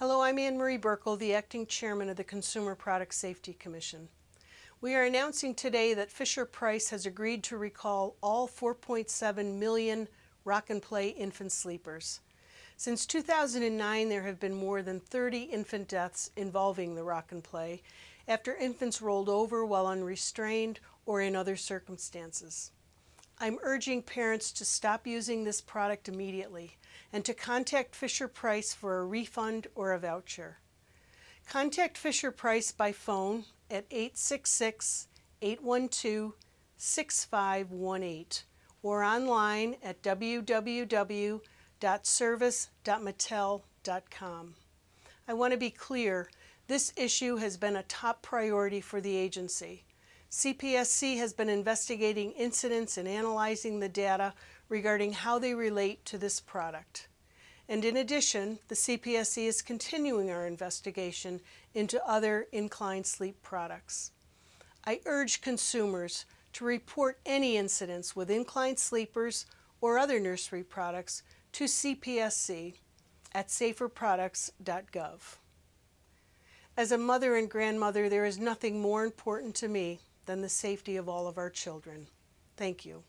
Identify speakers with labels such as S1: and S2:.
S1: Hello, I'm Anne Marie Buerkle, the acting chairman of the Consumer Product Safety Commission. We are announcing today that Fisher Price has agreed to recall all 4.7 million Rock and Play infant sleepers. Since 2009, there have been more than 30 infant deaths involving the Rock and Play after infants rolled over while unrestrained or in other circumstances. I'm urging parents to stop using this product immediately and to contact Fisher Price for a refund or a voucher. Contact Fisher Price by phone at 866-812-6518 or online at www.service.mattel.com. I want to be clear, this issue has been a top priority for the agency. CPSC has been investigating incidents and analyzing the data regarding how they relate to this product. And in addition, the CPSC is continuing our investigation into other inclined sleep products. I urge consumers to report any incidents with inclined sleepers or other nursery products to CPSC at saferproducts.gov. As a mother and grandmother, there is nothing more important to me than the safety of all of our children. Thank you.